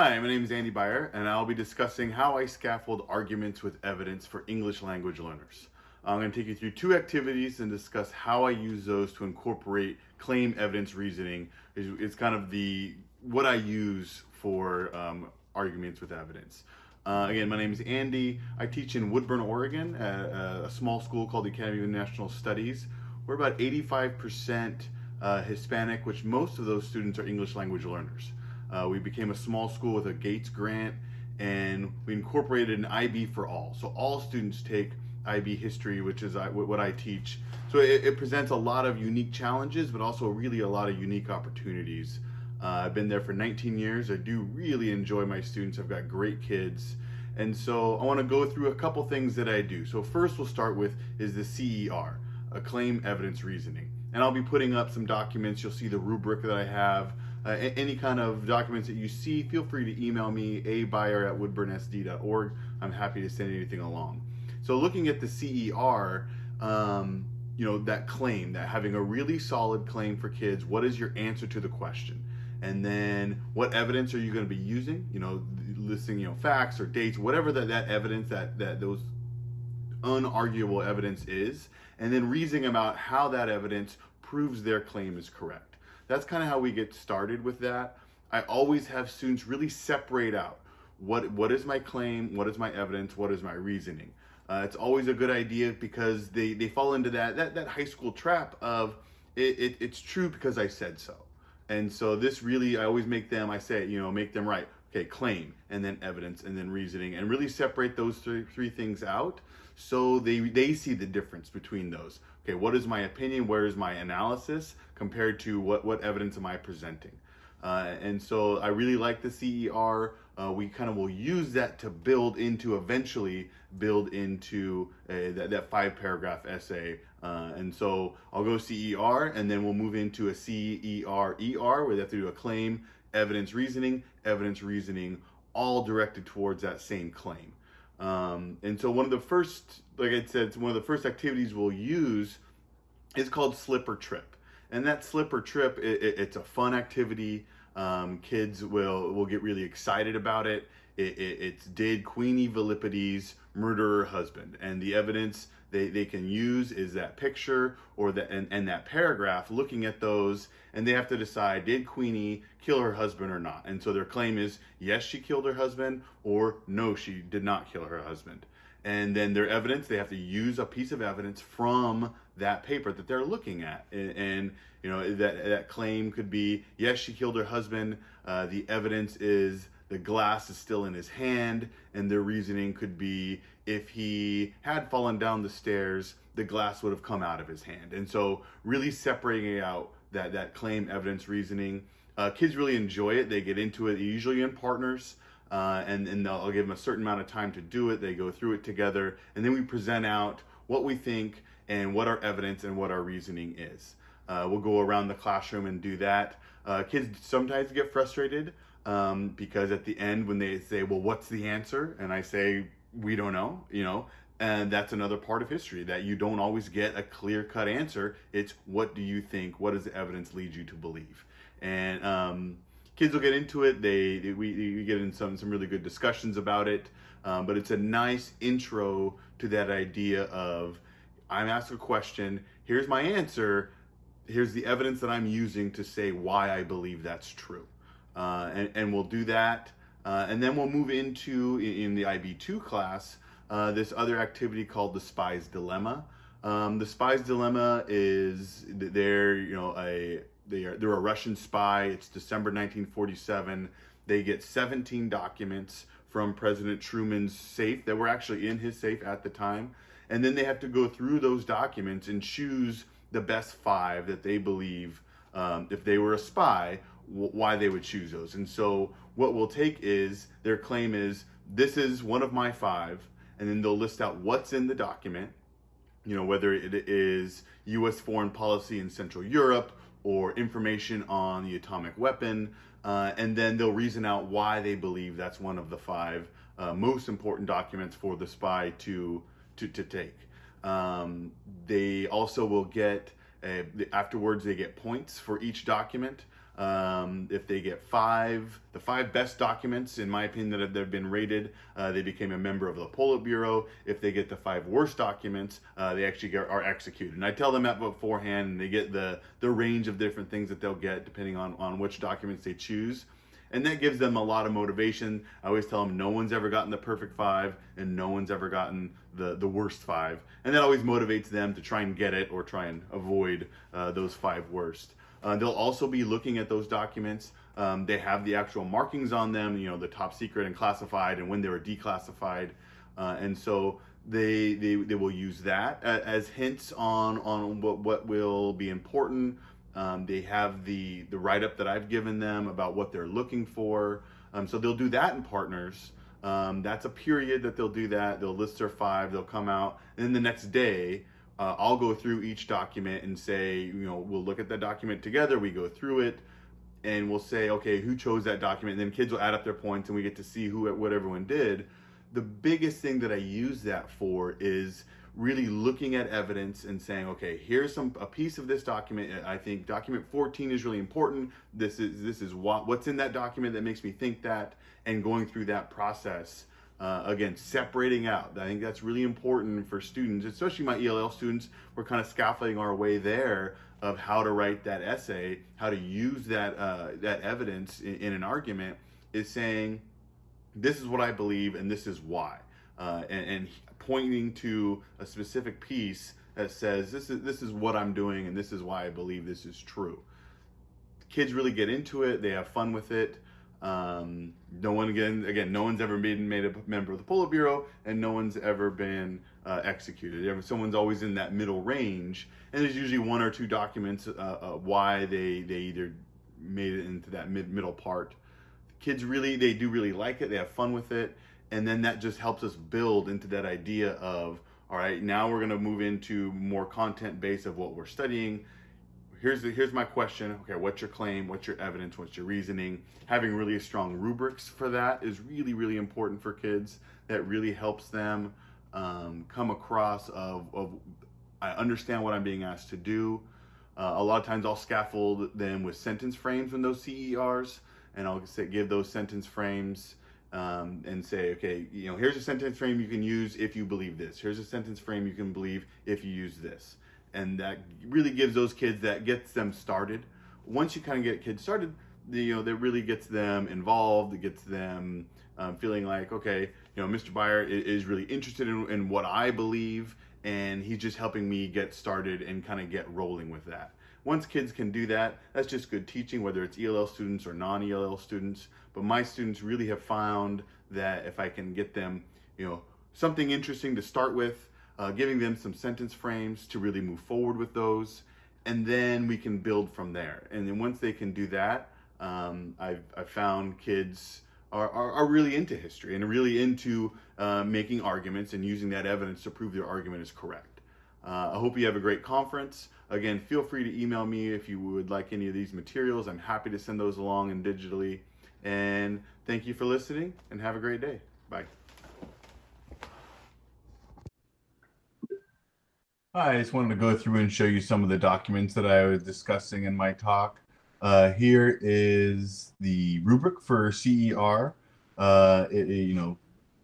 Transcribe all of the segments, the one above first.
Hi, my name is Andy Beyer, and I'll be discussing how I scaffold arguments with evidence for English language learners. I'm going to take you through two activities and discuss how I use those to incorporate claim evidence reasoning. It's kind of the what I use for um, arguments with evidence. Uh, again, my name is Andy. I teach in Woodburn, Oregon, at a small school called the Academy of International Studies. We're about 85% uh, Hispanic, which most of those students are English language learners. Uh, we became a small school with a Gates grant and we incorporated an IB for all. So all students take IB history, which is what I teach. So it, it presents a lot of unique challenges, but also really a lot of unique opportunities. Uh, I've been there for 19 years. I do really enjoy my students. I've got great kids. And so I want to go through a couple things that I do. So first we'll start with is the CER, a claim evidence reasoning. And I'll be putting up some documents. You'll see the rubric that I have. Uh, any kind of documents that you see, feel free to email me, abeyer at woodburnsd.org. I'm happy to send anything along. So looking at the CER, um, you know, that claim, that having a really solid claim for kids, what is your answer to the question? and then what evidence are you going to be using you know listing you know facts or dates whatever that, that evidence that that those unarguable evidence is and then reasoning about how that evidence proves their claim is correct. That's kind of how we get started with that. I always have students really separate out what what is my claim what is my evidence what is my reasoning. Uh, it's always a good idea because they they fall into that that, that high school trap of it, it, it's true because i said so. And so this really, I always make them, I say, you know, make them right. Okay, claim, and then evidence, and then reasoning, and really separate those three, three things out so they, they see the difference between those. Okay, what is my opinion? Where is my analysis compared to what, what evidence am I presenting? Uh, and so I really like the CER. Uh, we kind of will use that to build into eventually build into a, that, that five paragraph essay. Uh, and so I'll go CER and then we'll move into a CER ER where they have to do a claim, evidence reasoning, evidence reasoning, all directed towards that same claim. Um, and so one of the first, like I said, one of the first activities we'll use is called slip or trip. And that slip or trip, it, it, it's a fun activity. Um, kids will will get really excited about it. it, it it's did Queenie Volupides murder her husband, and the evidence they, they can use is that picture or that and, and that paragraph looking at those and they have to decide did queenie kill her husband or not? And so their claim is yes she killed her husband or no she did not kill her husband. And then their evidence they have to use a piece of evidence from that paper that they're looking at. And, and you know that that claim could be yes she killed her husband. Uh, the evidence is the glass is still in his hand and their reasoning could be if he had fallen down the stairs the glass would have come out of his hand and so really separating out that that claim evidence reasoning uh, kids really enjoy it they get into it usually in partners uh, and, and I'll give them a certain amount of time to do it. They go through it together, and then we present out what we think and what our evidence and what our reasoning is. Uh, we'll go around the classroom and do that. Uh, kids sometimes get frustrated um, because at the end when they say, well, what's the answer? And I say, we don't know, you know, and that's another part of history that you don't always get a clear cut answer. It's what do you think? What does the evidence lead you to believe? And um, kids will get into it. They, they we, we, get in some some really good discussions about it. Um, but it's a nice intro to that idea of I'm asked a question. Here's my answer. Here's the evidence that I'm using to say why I believe that's true. Uh, and, and we'll do that. Uh, and then we'll move into, in, in the IB2 class, uh, this other activity called the Spy's Dilemma. Um, the Spy's Dilemma is they're, you know, a, they are, they're a Russian spy. It's December 1947. They get 17 documents from President Truman's safe that were actually in his safe at the time. And then they have to go through those documents and choose the best five that they believe, um, if they were a spy, why they would choose those. And so what we'll take is their claim is this is one of my five, and then they'll list out what's in the document, you know, whether it is U.S. foreign policy in Central Europe or information on the atomic weapon, uh, and then they'll reason out why they believe that's one of the five uh, most important documents for the spy to to, to take. Um, they also will get uh, afterwards they get points for each document. Um, if they get five, the five best documents, in my opinion, that have, that have been rated, uh, they became a member of the Politburo. If they get the five worst documents, uh, they actually get, are executed. And I tell them that beforehand, and they get the, the range of different things that they'll get depending on, on which documents they choose and that gives them a lot of motivation. I always tell them no one's ever gotten the perfect five and no one's ever gotten the, the worst five. And that always motivates them to try and get it or try and avoid uh, those five worst. Uh, they'll also be looking at those documents. Um, they have the actual markings on them, you know, the top secret and classified and when they were declassified. Uh, and so they, they, they will use that as hints on, on what, what will be important um, they have the, the write-up that I've given them about what they're looking for. Um, so they'll do that in partners. Um, that's a period that they'll do that. They'll list their five, they'll come out. And then the next day, uh, I'll go through each document and say, you know, we'll look at that document together. We go through it and we'll say, okay, who chose that document? And then kids will add up their points and we get to see who, what everyone did. The biggest thing that I use that for is really looking at evidence and saying, okay, here's some a piece of this document. I think document 14 is really important. This is this is what what's in that document that makes me think that, and going through that process. Uh, again, separating out. I think that's really important for students, especially my ELL students. We're kind of scaffolding our way there of how to write that essay, how to use that uh, that evidence in, in an argument. Is saying, this is what I believe and this is why. Uh, and, and, pointing to a specific piece that says this is this is what I'm doing and this is why I believe this is true. Kids really get into it. They have fun with it. Um, no one again again no one's ever been made a member of the Politburo and no one's ever been uh, executed. Someone's always in that middle range, and there's usually one or two documents uh, uh, why they they either made it into that mid middle part. Kids really they do really like it. They have fun with it and then that just helps us build into that idea of all right now we're to move into more content base of what we're studying. Here's the, here's my question. Okay what's your claim? What's your evidence? What's your reasoning? Having really strong rubrics for that is really really important for kids. That really helps them um, come across of, of i understand what i'm being asked to do. Uh, a lot of times i'll scaffold them with sentence frames in those cers and i'll say, give those sentence frames um, and say, okay, you know, here's a sentence frame you can use if you believe this. Here's a sentence frame you can believe if you use this. And that really gives those kids, that gets them started. Once you kind of get kids started, you know, that really gets them involved. It gets them um, feeling like, okay, you know, Mr. Beyer is really interested in, in what I believe, and he's just helping me get started and kind of get rolling with that. Once kids can do that, that's just good teaching, whether it's ELL students or non-ELL students. But my students really have found that if I can get them, you know, something interesting to start with, uh, giving them some sentence frames to really move forward with those, and then we can build from there. And then once they can do that, um, I've, I've found kids are, are, are, really into history and really into uh, making arguments and using that evidence to prove their argument is correct. Uh, I hope you have a great conference. Again, feel free to email me if you would like any of these materials. I'm happy to send those along and digitally. And thank you for listening and have a great day. Bye. Hi, I just wanted to go through and show you some of the documents that I was discussing in my talk. Uh, here is the rubric for CER. Uh, it, it, you know,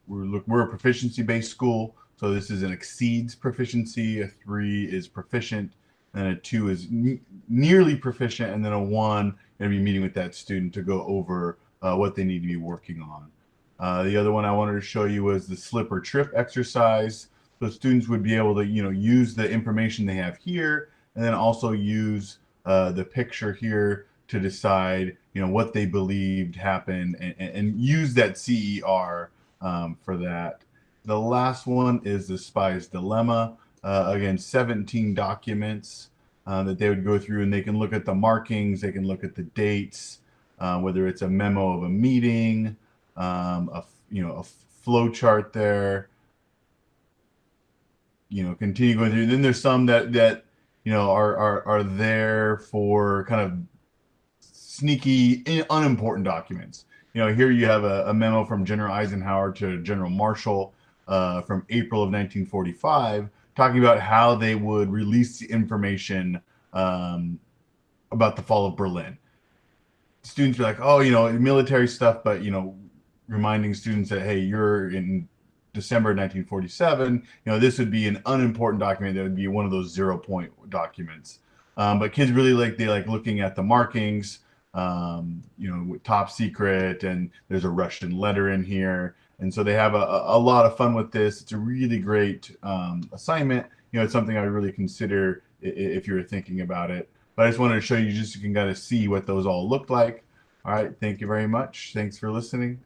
we're, we're a proficiency-based school. So this is an exceeds proficiency, a three is proficient, and a two is ne nearly proficient, and then a one, going to be meeting with that student to go over uh, what they need to be working on. Uh, the other one I wanted to show you was the slip or trip exercise. So students would be able to, you know, use the information they have here, and then also use uh, the picture here to decide, you know, what they believed happened, and, and use that CER um, for that. The last one is the spy's dilemma. Uh, again, 17 documents uh, that they would go through and they can look at the markings, they can look at the dates, uh, whether it's a memo of a meeting, um, a, you know, a flow chart there, you know, continue going through. Then there's some that, that, you know, are, are, are there for kind of sneaky, unimportant documents. You know, here you have a, a memo from General Eisenhower to General Marshall uh, from April of 1945, talking about how they would release the information um, about the fall of Berlin. students be like, oh, you know, military stuff, but you know, reminding students that hey, you're in December 1947. You know, this would be an unimportant document that would be one of those zero point documents. Um, but kids really like they like looking at the markings. Um, you know, top secret, and there's a Russian letter in here, and so they have a, a lot of fun with this. It's a really great um, assignment. You know, it's something I would really consider if you were thinking about it. But I just wanted to show you just you can kind of see what those all look like. All right. Thank you very much. Thanks for listening.